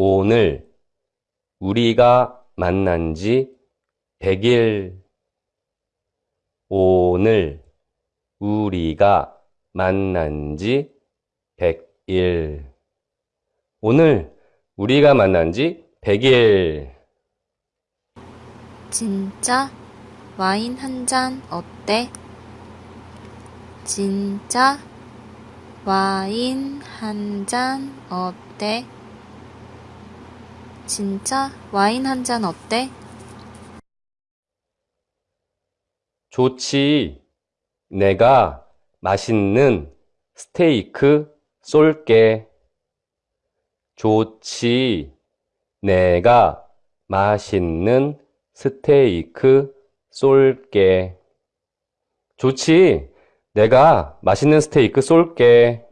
오늘 우리가 만난 지 100일. 오늘 우리가 만난 지 100일. 오늘 우리가 만난 지 100일. 진짜 와인 한 잔 어때? 진짜 와인 한 잔 어때? 진짜 와인 한 잔 어때? 좋지. 내가 맛있는 스테이크 쏠게. 좋지. 내가 맛있는 스테이크 쏠게. 좋지. 내가 맛있는 스테이크 쏠게.